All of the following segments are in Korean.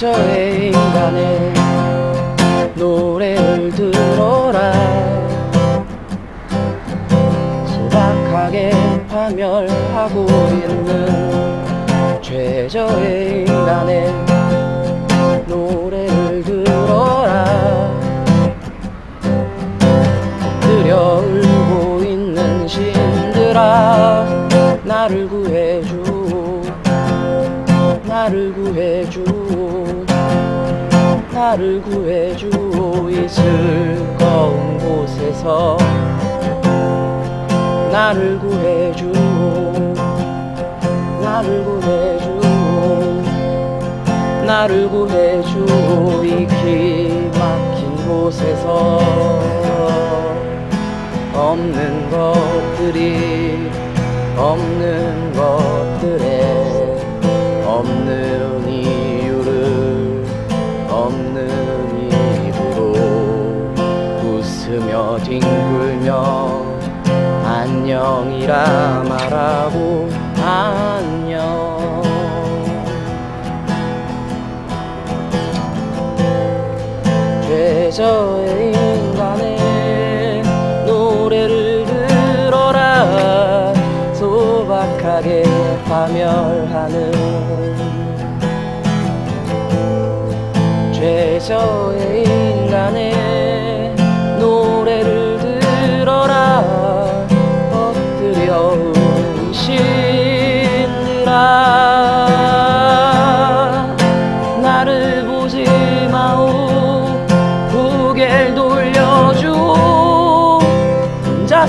최저의 인간의 노래를 들어라. 소박하게 파멸하고 있는 최저의 인간의 노래를 들어라. 엎드려 울고 있는 신들아 나를 구해줘 나를 구해줘 나를 구해줘 이 즐거운 곳에서 나를 구해줘 나를 구해줘 나를 구해줘 이 기막힌 곳에서 없는 것들이 없는 것들에 없는 뒹굴며 안녕이라 말하고 안녕. 최저의 인간의 노래를 들어라. 소박하게 파멸하는 최저의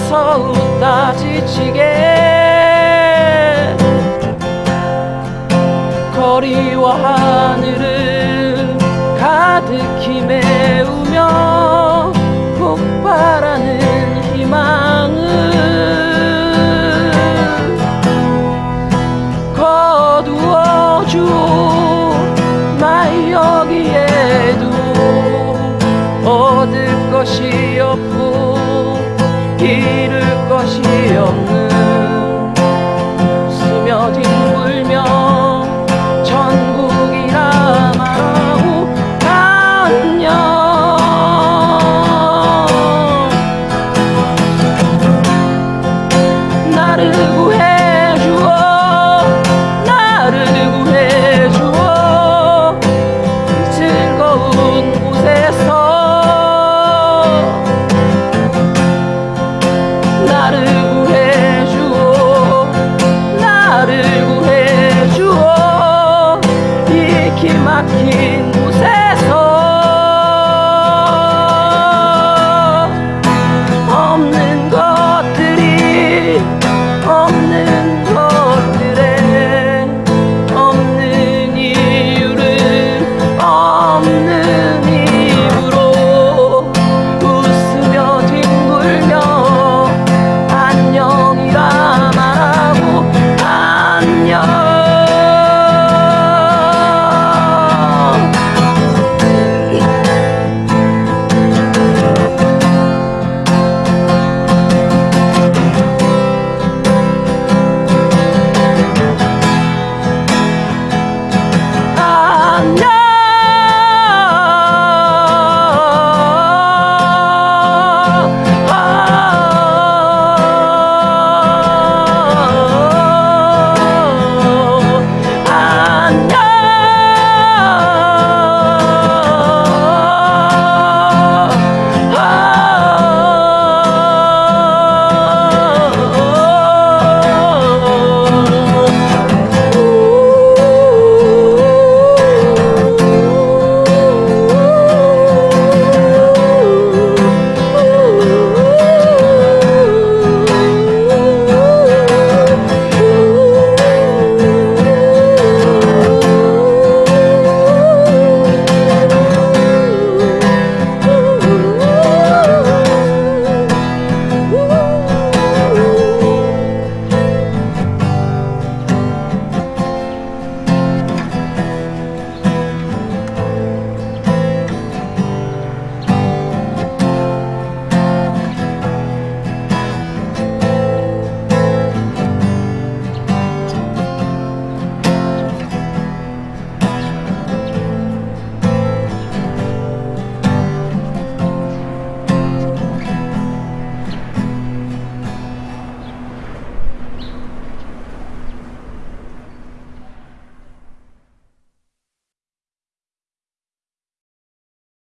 웃다 지치게. 거리와 하늘을 가득히 메우며 폭발하는 희망을 거두어줘 나 잃을 것이 없는 I can't.